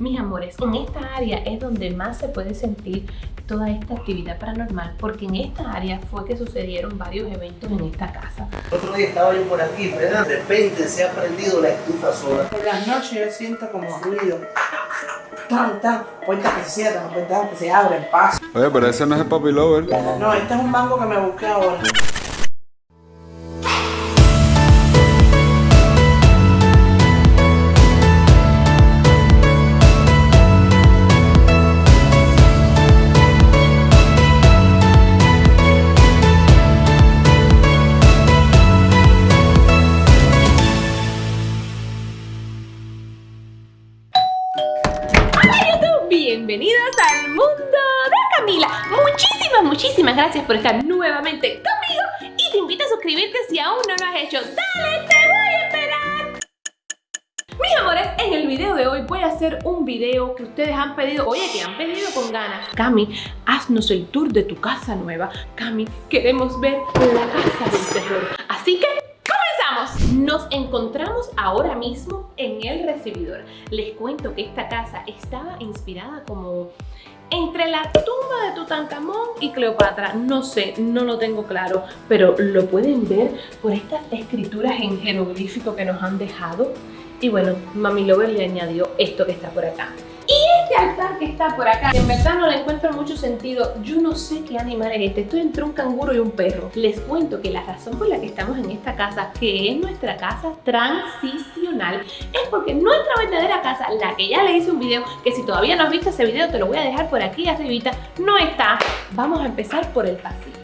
Mis amores, en esta área es donde más se puede sentir toda esta actividad paranormal porque en esta área fue que sucedieron varios eventos en esta casa. Otro día estaba yo por aquí, ¿verdad? De repente se ha prendido la estufa sola. Por las noches yo siento como ruido. Tan, tan. Puertas que se cierran, puertas que se abren, paso. Oye, pero ese no es el Papi Lover. No, este es un mango que me busqué ahora. Bienvenidos al mundo de Camila. Muchísimas, muchísimas gracias por estar nuevamente conmigo y te invito a suscribirte si aún no lo has hecho. ¡Dale, te voy a esperar! Mis amores, en el video de hoy voy a hacer un video que ustedes han pedido, oye, que han pedido con ganas. Cami, haznos el tour de tu casa nueva. Cami, queremos ver la casa del terror. Así que nos encontramos ahora mismo en el recibidor. Les cuento que esta casa estaba inspirada como entre la tumba de Tutankamón y Cleopatra. No sé, no lo tengo claro, pero lo pueden ver por estas escrituras en jeroglífico que nos han dejado. Y bueno, Mami Lover le añadió esto que está por acá. Este altar que está por acá, en verdad no le encuentro mucho sentido. Yo no sé qué animal es este. Estoy entre un canguro y un perro. Les cuento que la razón por la que estamos en esta casa, que es nuestra casa transicional, es porque nuestra verdadera casa, la que ya le hice un video, que si todavía no has visto ese video te lo voy a dejar por aquí arribita, no está. Vamos a empezar por el pasillo.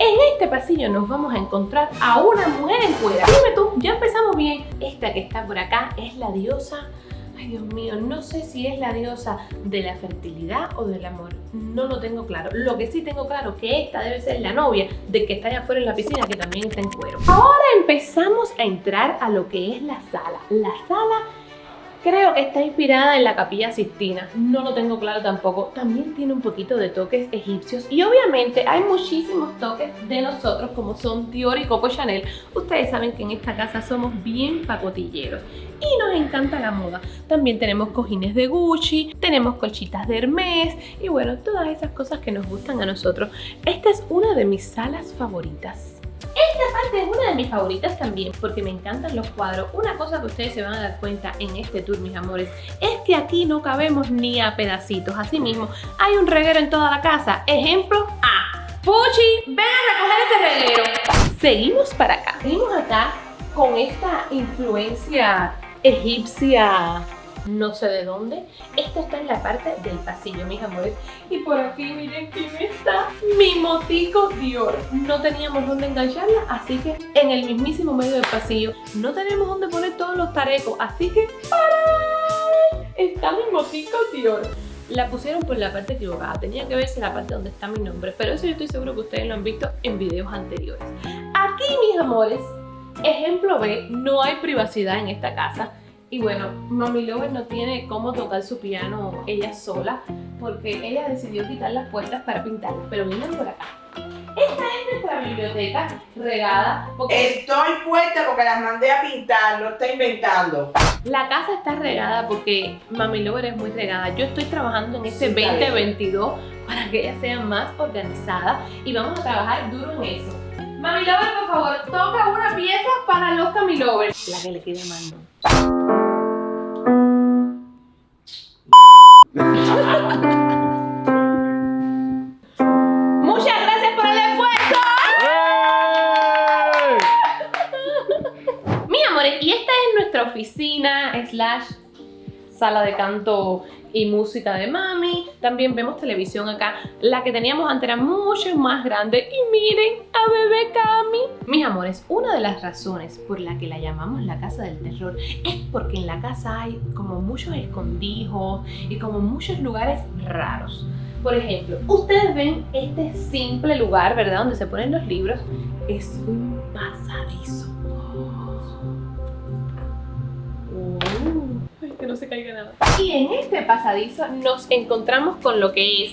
En este pasillo nos vamos a encontrar a una mujer en cuera. Dime tú, ya empezamos bien. Esta que está por acá es la diosa Ay, Dios mío, no sé si es la diosa de la fertilidad o del amor. No lo tengo claro. Lo que sí tengo claro que esta debe ser la novia de que está allá afuera en la piscina, que también está en cuero. Ahora empezamos a entrar a lo que es la sala. La sala Creo que está inspirada en la capilla Sistina, no lo tengo claro tampoco. También tiene un poquito de toques egipcios y obviamente hay muchísimos toques de nosotros como son Dior y Coco Chanel. Ustedes saben que en esta casa somos bien pacotilleros y nos encanta la moda. También tenemos cojines de Gucci, tenemos colchitas de Hermes y bueno, todas esas cosas que nos gustan a nosotros. Esta es una de mis salas favoritas. Esta parte es una de mis favoritas también porque me encantan los cuadros. Una cosa que ustedes se van a dar cuenta en este tour, mis amores, es que aquí no cabemos ni a pedacitos. Así mismo, hay un reguero en toda la casa. Ejemplo A. Puchi, ven a recoger este reguero. Seguimos para acá. Seguimos acá con esta influencia egipcia no sé de dónde. Esto está en la parte del pasillo, mis amores. Y por aquí miren quién está, mi motico Dior. No teníamos dónde engancharla, así que en el mismísimo medio del pasillo no tenemos dónde poner todos los tarecos, así que ¡para! Está mi motico Dior. La pusieron por la parte equivocada, tenía que verse la parte donde está mi nombre, pero eso yo estoy seguro que ustedes lo han visto en videos anteriores. Aquí, mis amores, ejemplo B, no hay privacidad en esta casa. Y bueno, Mami Lover no tiene cómo tocar su piano ella sola porque ella decidió quitar las puertas para pintarlas. Pero miren por acá. Esta es nuestra biblioteca regada. Porque Estoy puesta porque las mandé a pintar, no está inventando. La casa está regada porque Mami Lover es muy regada. Yo estoy trabajando en este 2022 para que ella sea más organizada y vamos a trabajar duro en eso. Mami Lover, por favor, toca una pieza para los Mami Lovers. La que le quede mando. Muchas gracias por el esfuerzo. Mis amores, y esta es nuestra oficina slash sala de canto y música de mami. También vemos televisión acá. La que teníamos antes era mucho más grande. Y miren a bebé Cami. Mis amores, una de las razones por la que la llamamos la casa del terror es porque en la casa hay como muchos escondijos y como muchos lugares raros. Por ejemplo, ustedes ven este simple lugar, ¿verdad? Donde se ponen los libros. Es un pasadizo. Que no se caiga nada. Y en este pasadizo nos encontramos con lo que es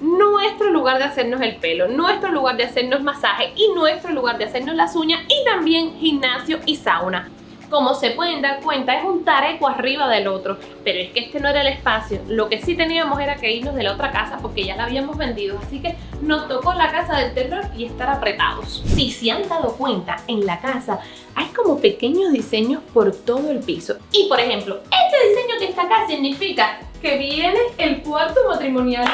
nuestro lugar de hacernos el pelo, nuestro lugar de hacernos masaje y nuestro lugar de hacernos las uñas y también gimnasio y sauna. Como se pueden dar cuenta, es un tareco arriba del otro. Pero es que este no era el espacio. Lo que sí teníamos era que irnos de la otra casa porque ya la habíamos vendido. Así que nos tocó la casa del terror y estar apretados. Si se han dado cuenta, en la casa hay como pequeños diseños por todo el piso. Y por ejemplo, este diseño que está acá significa que viene el cuarto matrimonial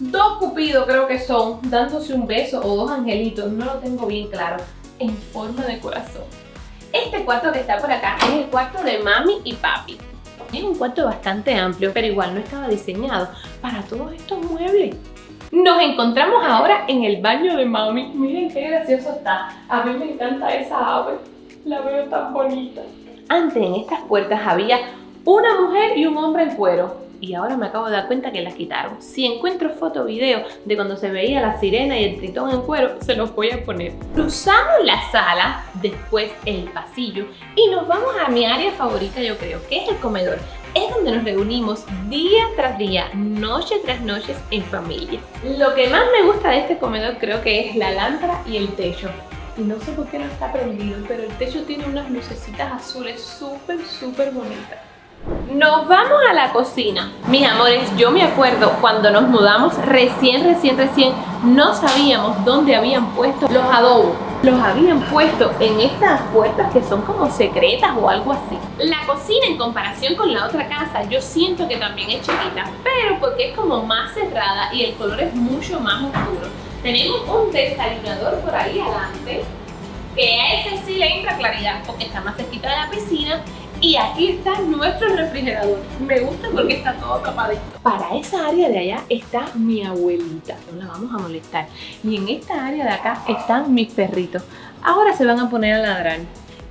dos cupidos creo que son, dándose un beso o dos angelitos, no lo tengo bien claro, en forma de corazón. Este cuarto que está por acá es el cuarto de mami y papi. Es un cuarto bastante amplio, pero igual no estaba diseñado para todos estos muebles. Nos encontramos ahora en el baño de mami. Miren qué gracioso está. A mí me encanta esa ave. La veo tan bonita. Antes en estas puertas había una mujer y un hombre en cuero y ahora me acabo de dar cuenta que las quitaron. Si encuentro foto o video de cuando se veía la sirena y el tritón en cuero, se los voy a poner. Cruzamos la sala, después el pasillo y nos vamos a mi área favorita yo creo, que es el comedor. Es donde nos reunimos día tras día, noche tras noche en familia. Lo que más me gusta de este comedor creo que es la lámpara y el techo. Y no sé por qué no está prendido, pero el techo tiene unas lucecitas azules súper, súper bonitas. Nos vamos a la cocina. Mis amores, yo me acuerdo cuando nos mudamos recién, recién, recién, no sabíamos dónde habían puesto los adobos. Los habían puesto en estas puertas que son como secretas o algo así. La cocina en comparación con la otra casa yo siento que también es chiquita, pero porque es como más cerrada y el color es mucho más oscuro. Tenemos un desayunador por ahí adelante, que a ese sí le entra claridad porque está más cerquita de la piscina y aquí está nuestro refrigerador. Me gusta porque está todo tapadito. Para esa área de allá está mi abuelita. No la vamos a molestar. Y en esta área de acá están mis perritos. Ahora se van a poner a ladrar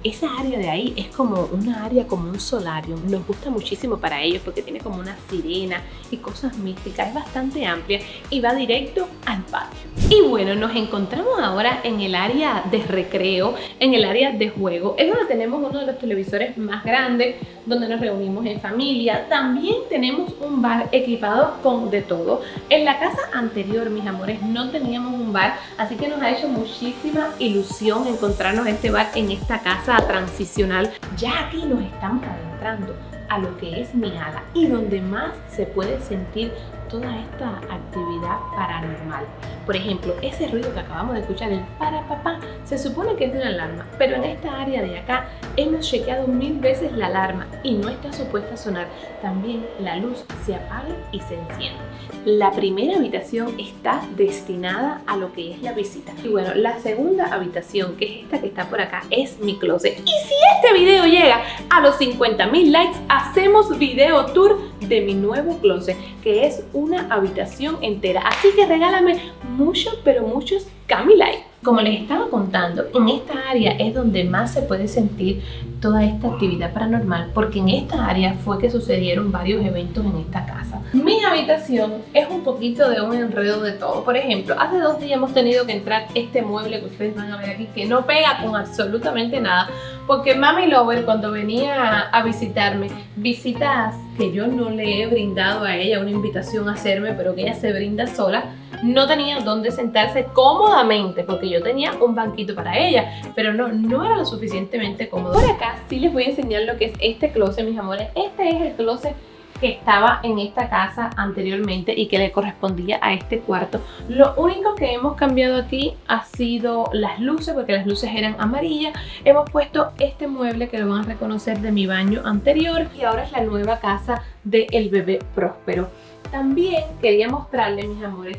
esa área de ahí es como una área como un solario. Nos gusta muchísimo para ellos porque tiene como una sirena y cosas místicas. Es bastante amplia y va directo al patio. Y bueno, nos encontramos ahora en el área de recreo, en el área de juego. Es donde tenemos uno de los televisores más grandes, donde nos reunimos en familia. También tenemos un bar equipado con de todo. En la casa anterior, mis amores, no teníamos un bar, así que nos ha hecho muchísima ilusión encontrarnos este bar en esta casa transicional, ya aquí nos estamos adentrando a lo que es mi ala y donde más se puede sentir toda esta actividad paranormal. Por ejemplo, ese ruido que acabamos de escuchar, el para papá, se supone que es de una alarma, pero en esta área de acá hemos chequeado mil veces la alarma y no está supuesta a sonar. También la luz se apaga y se enciende. La primera habitación está destinada a lo que es la visita. Y bueno, la segunda habitación, que es esta que está por acá, es mi closet. Y si este video llega a los 50 mil likes, hacemos video tour de mi nuevo closet, que es una habitación entera. Así que regálame muchos, pero muchos Camilite. Como les estaba contando, en esta área es donde más se puede sentir toda esta actividad paranormal porque en esta área fue que sucedieron varios eventos en esta casa. Mi habitación es un poquito de un enredo de todo. Por ejemplo, hace dos días hemos tenido que entrar este mueble que ustedes van a ver aquí que no pega con absolutamente nada porque Mami Lover cuando venía a visitarme, visitas que yo no le he brindado a ella una invitación a hacerme, pero que ella se brinda sola, no tenía dónde sentarse cómodamente porque yo tenía un banquito para ella, pero no, no era lo suficientemente cómodo. Por acá sí les voy a enseñar lo que es este closet, mis amores. Este es el closet que estaba en esta casa anteriormente y que le correspondía a este cuarto. Lo único que hemos cambiado aquí ha sido las luces, porque las luces eran amarillas. Hemos puesto este mueble que lo van a reconocer de mi baño anterior y ahora es la nueva casa del bebé próspero. También quería mostrarles, mis amores,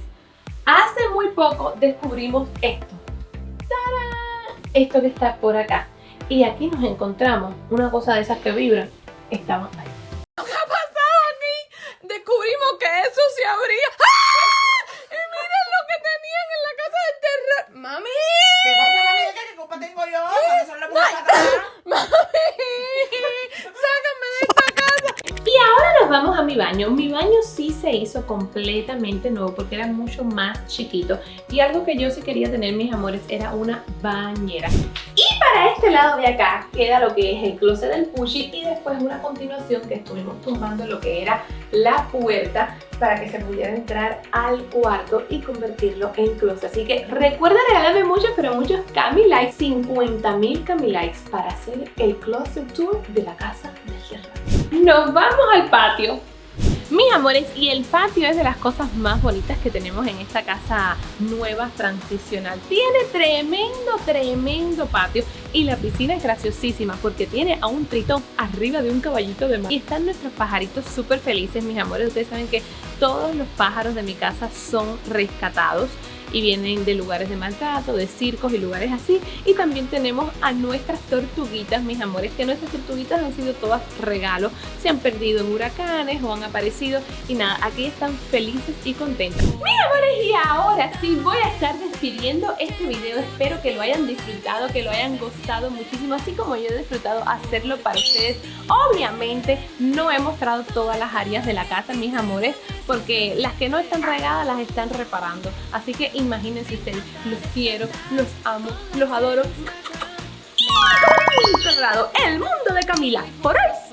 Hace muy poco descubrimos esto. ¡Tarán! Esto que está por acá. Y aquí nos encontramos una cosa de esas que vibran. Estamos ahí. ¿Qué ha pasado aquí? Descubrimos que eso se abría. ¡Ah! Y miren lo que tenían en la casa del terror. ¡Mami! ¿Qué pasa, mami? ¿Qué culpa tengo yo? ¿Cuándo son las ¡Mami! ¡Sácame de esta casa! Y ahora nos vamos a mi baño. Mi baño sí se hizo completamente nuevo porque era mucho más chiquito. Y algo que yo sí quería tener, mis amores, era una bañera. Y para este lado de acá queda lo que es el closet del Pushi y después una continuación que estuvimos tumbando lo que era la puerta para que se pudiera entrar al cuarto y convertirlo en closet. Así que recuerda regalarme muchos, pero muchos Cami Likes, 50 mil Cami Likes para hacer el closet tour de la casa de Gerard. Nos vamos al patio. Mis amores, y el patio es de las cosas más bonitas que tenemos en esta casa nueva, transicional. Tiene tremendo, tremendo patio y la piscina es graciosísima porque tiene a un tritón arriba de un caballito de mar. Y están nuestros pajaritos súper felices, mis amores. Ustedes saben que todos los pájaros de mi casa son rescatados y vienen de lugares de maltrato, de circos y lugares así. Y también tenemos a nuestras tortuguitas, mis amores, que nuestras tortuguitas han sido todas regalos, se han perdido en huracanes o han aparecido y nada, aquí están felices y contentas. Mis amores, y ahora sí voy a estar despidiendo este video, espero que lo hayan disfrutado, que lo hayan gustado muchísimo, así como yo he disfrutado hacerlo para ustedes. Obviamente no he mostrado todas las áreas de la casa, mis amores, porque las que no están regadas las están reparando, así que imagínense ustedes, los quiero, los amo, los adoro. Y el mundo de Camila, por hoy.